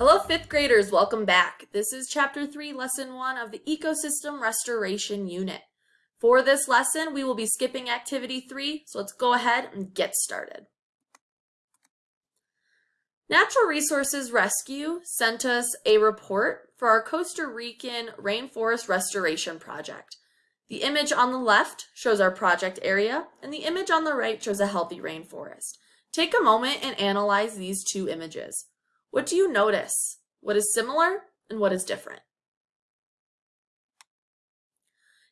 Hello, fifth graders, welcome back. This is chapter three, lesson one of the ecosystem restoration unit. For this lesson, we will be skipping activity three, so let's go ahead and get started. Natural Resources Rescue sent us a report for our Costa Rican Rainforest Restoration Project. The image on the left shows our project area, and the image on the right shows a healthy rainforest. Take a moment and analyze these two images. What do you notice? What is similar and what is different?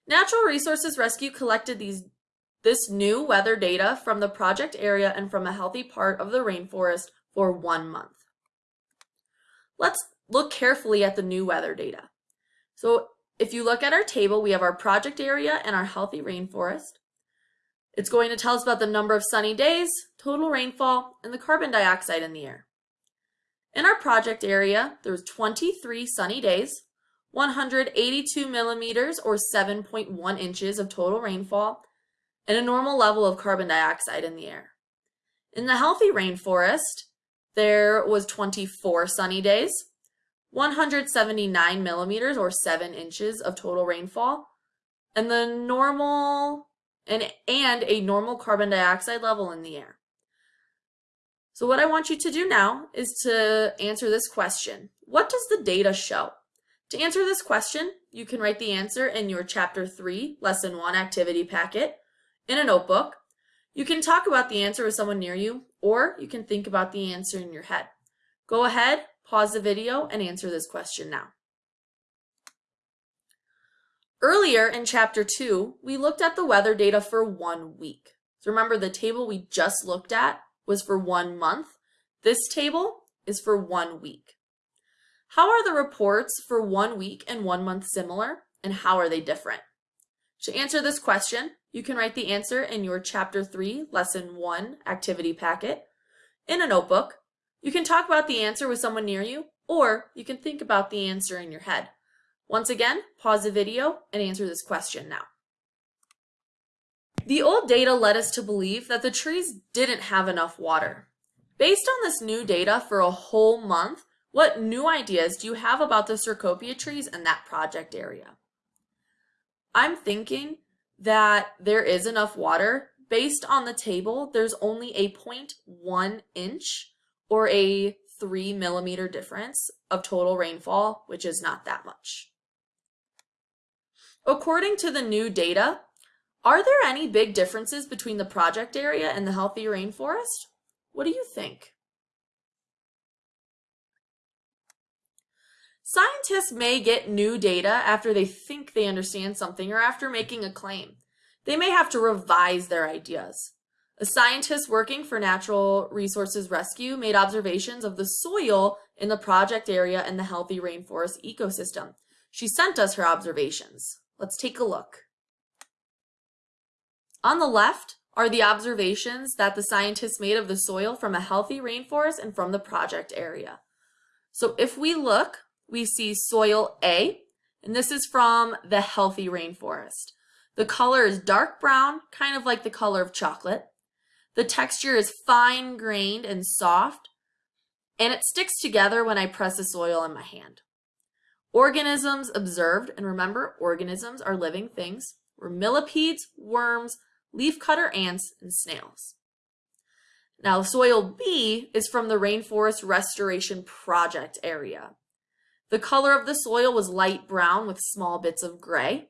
Natural Resources Rescue collected these this new weather data from the project area and from a healthy part of the rainforest for one month. Let's look carefully at the new weather data. So if you look at our table, we have our project area and our healthy rainforest. It's going to tell us about the number of sunny days, total rainfall, and the carbon dioxide in the air. In our project area, there was 23 sunny days, 182 millimeters or 7.1 inches of total rainfall, and a normal level of carbon dioxide in the air. In the healthy rainforest, there was 24 sunny days, 179 millimeters or 7 inches of total rainfall, and the normal and, and a normal carbon dioxide level in the air. So what I want you to do now is to answer this question. What does the data show? To answer this question, you can write the answer in your Chapter 3, Lesson 1 activity packet in a notebook. You can talk about the answer with someone near you, or you can think about the answer in your head. Go ahead, pause the video, and answer this question now. Earlier in Chapter 2, we looked at the weather data for one week. So remember the table we just looked at was for one month. This table is for one week. How are the reports for one week and one month similar, and how are they different? To answer this question, you can write the answer in your Chapter 3, Lesson 1 activity packet in a notebook. You can talk about the answer with someone near you, or you can think about the answer in your head. Once again, pause the video and answer this question now. The old data led us to believe that the trees didn't have enough water. Based on this new data for a whole month, what new ideas do you have about the Cecropia trees in that project area? I'm thinking that there is enough water. Based on the table, there's only a 0.1 inch or a 3 millimeter difference of total rainfall, which is not that much. According to the new data, are there any big differences between the project area and the healthy rainforest? What do you think? Scientists may get new data after they think they understand something or after making a claim. They may have to revise their ideas. A scientist working for Natural Resources Rescue made observations of the soil in the project area and the healthy rainforest ecosystem. She sent us her observations. Let's take a look. On the left are the observations that the scientists made of the soil from a healthy rainforest and from the project area. So if we look, we see soil A, and this is from the healthy rainforest. The color is dark brown, kind of like the color of chocolate. The texture is fine grained and soft, and it sticks together when I press the soil in my hand. Organisms observed, and remember, organisms are living things, were millipedes, worms, leafcutter ants, and snails. Now, soil B is from the Rainforest Restoration Project area. The color of the soil was light brown with small bits of gray.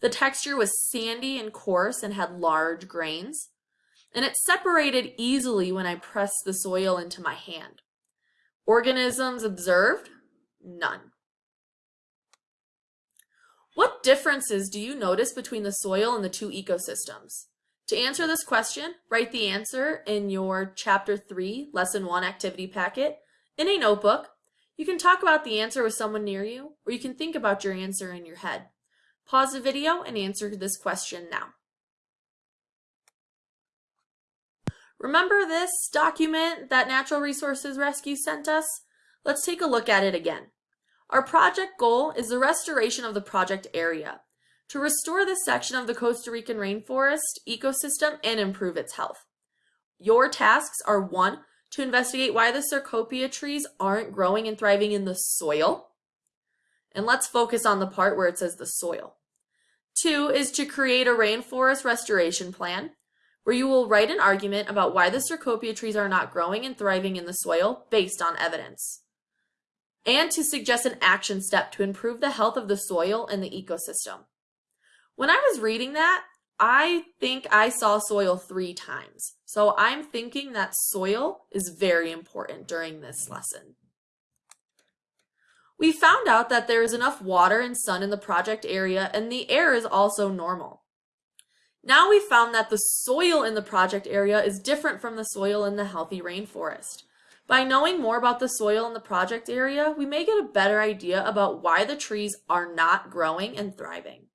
The texture was sandy and coarse and had large grains. And it separated easily when I pressed the soil into my hand. Organisms observed? None. Differences do you notice between the soil and the two ecosystems? To answer this question, write the answer in your Chapter 3, Lesson 1 activity packet in a notebook. You can talk about the answer with someone near you, or you can think about your answer in your head. Pause the video and answer this question now. Remember this document that Natural Resources Rescue sent us? Let's take a look at it again. Our project goal is the restoration of the project area to restore this section of the Costa Rican rainforest ecosystem and improve its health. Your tasks are one, to investigate why the Cecropia trees aren't growing and thriving in the soil. And let's focus on the part where it says the soil. Two is to create a rainforest restoration plan where you will write an argument about why the Cecropia trees are not growing and thriving in the soil based on evidence. And to suggest an action step to improve the health of the soil and the ecosystem. When I was reading that, I think I saw soil three times. So I'm thinking that soil is very important during this lesson. We found out that there is enough water and sun in the project area and the air is also normal. Now we found that the soil in the project area is different from the soil in the healthy rainforest. By knowing more about the soil in the project area, we may get a better idea about why the trees are not growing and thriving.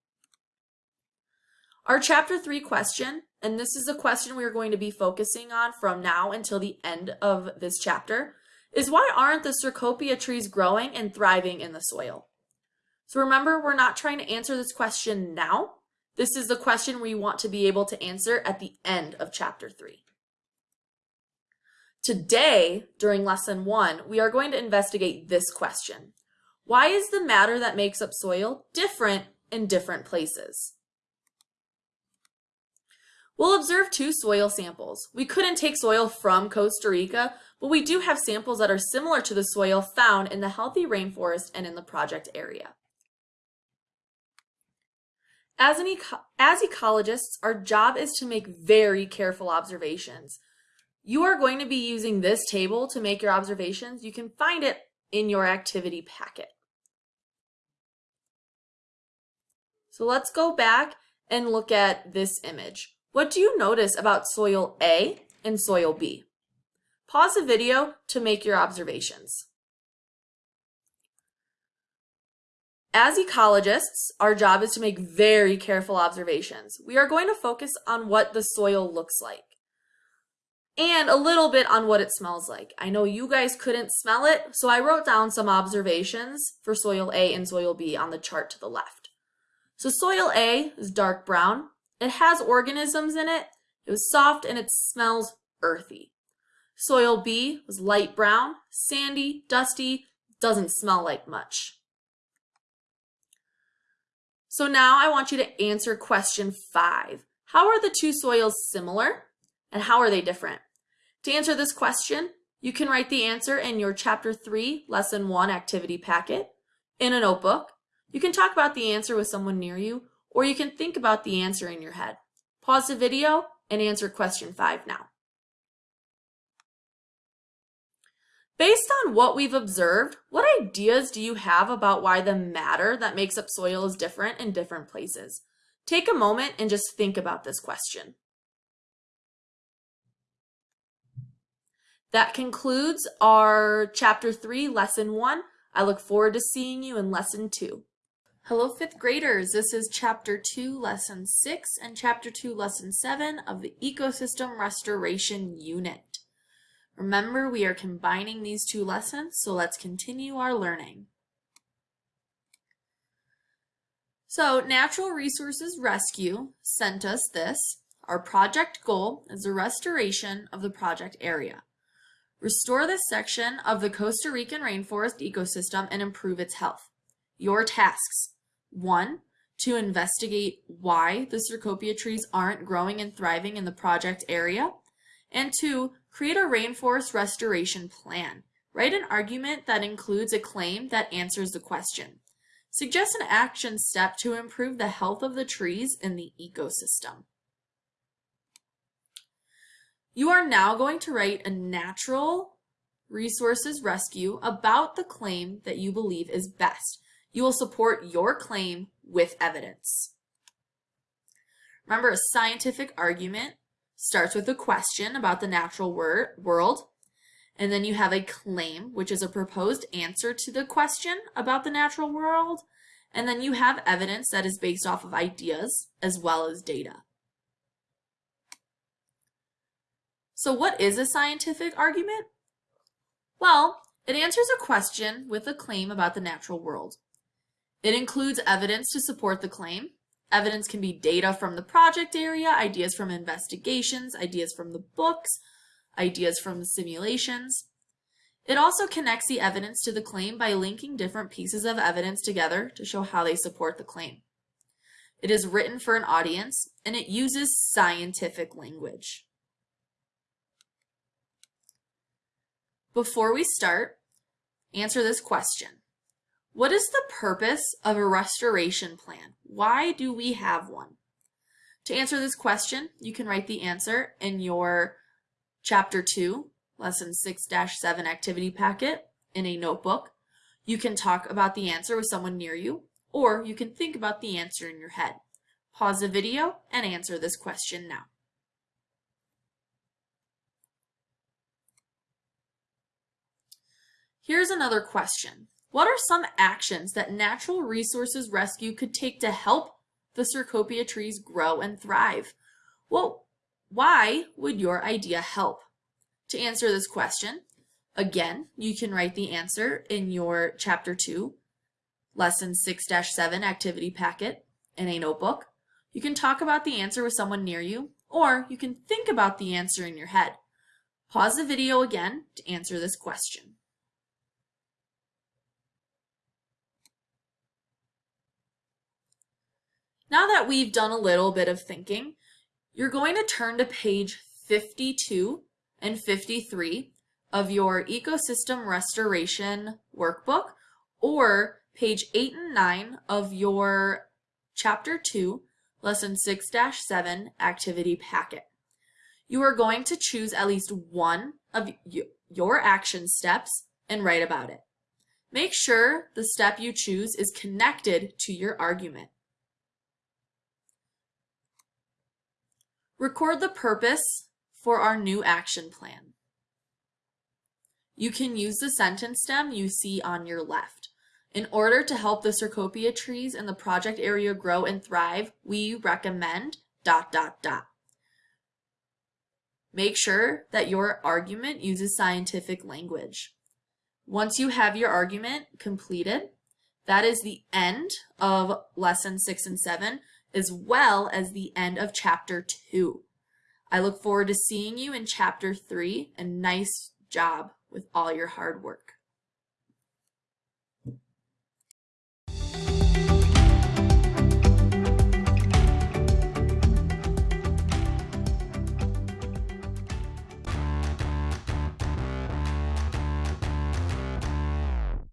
Our chapter three question, and this is a question we are going to be focusing on from now until the end of this chapter, is why aren't the Cecropia trees growing and thriving in the soil? So remember, we're not trying to answer this question now. This is the question we want to be able to answer at the end of chapter three. Today, during lesson one, we are going to investigate this question. Why is the matter that makes up soil different in different places? We'll observe two soil samples. We couldn't take soil from Costa Rica, but we do have samples that are similar to the soil found in the healthy rainforest and in the project area. As, eco as ecologists, our job is to make very careful observations. You are going to be using this table to make your observations. You can find it in your activity packet. So let's go back and look at this image. What do you notice about soil A and soil B? Pause the video to make your observations. As ecologists, our job is to make very careful observations. We are going to focus on what the soil looks like and a little bit on what it smells like. I know you guys couldn't smell it, so I wrote down some observations for soil A and soil B on the chart to the left. So soil A is dark brown, it has organisms in it. It was soft and it smells earthy. Soil B was light brown, sandy, dusty, doesn't smell like much. So now I want you to answer question five. How are the two soils similar and how are they different? To answer this question, you can write the answer in your chapter three, lesson one activity packet in a notebook. You can talk about the answer with someone near you or you can think about the answer in your head. Pause the video and answer question five now. Based on what we've observed, what ideas do you have about why the matter that makes up soil is different in different places? Take a moment and just think about this question. That concludes our chapter three, lesson one. I look forward to seeing you in lesson two. Hello fifth graders, this is chapter 2 lesson 6 and chapter 2 lesson 7 of the ecosystem restoration unit. Remember we are combining these two lessons so let's continue our learning. So Natural Resources Rescue sent us this. Our project goal is the restoration of the project area. Restore this section of the Costa Rican rainforest ecosystem and improve its health. Your tasks one, to investigate why the Cecropia trees aren't growing and thriving in the project area. And two, create a rainforest restoration plan. Write an argument that includes a claim that answers the question. Suggest an action step to improve the health of the trees in the ecosystem. You are now going to write a natural resources rescue about the claim that you believe is best. You will support your claim with evidence. Remember, a scientific argument starts with a question about the natural wor world, and then you have a claim, which is a proposed answer to the question about the natural world, and then you have evidence that is based off of ideas as well as data. So what is a scientific argument? Well, it answers a question with a claim about the natural world. It includes evidence to support the claim. Evidence can be data from the project area, ideas from investigations, ideas from the books, ideas from the simulations. It also connects the evidence to the claim by linking different pieces of evidence together to show how they support the claim. It is written for an audience and it uses scientific language. Before we start, answer this question. What is the purpose of a restoration plan? Why do we have one? To answer this question, you can write the answer in your Chapter 2, Lesson 6-7 activity packet in a notebook. You can talk about the answer with someone near you, or you can think about the answer in your head. Pause the video and answer this question now. Here's another question. What are some actions that Natural Resources Rescue could take to help the Cecropia trees grow and thrive? Well, why would your idea help? To answer this question, again, you can write the answer in your Chapter 2, Lesson 6-7 activity packet in a notebook. You can talk about the answer with someone near you, or you can think about the answer in your head. Pause the video again to answer this question. Now that we've done a little bit of thinking, you're going to turn to page 52 and 53 of your Ecosystem Restoration Workbook or page 8 and 9 of your Chapter 2, Lesson 6-7 activity packet. You are going to choose at least one of your action steps and write about it. Make sure the step you choose is connected to your argument. Record the purpose for our new action plan. You can use the sentence stem you see on your left. In order to help the Cecropia trees in the project area grow and thrive, we recommend dot dot dot. Make sure that your argument uses scientific language. Once you have your argument completed, that is the end of lesson six and seven as well as the end of chapter 2. I look forward to seeing you in chapter 3 and nice job with all your hard work.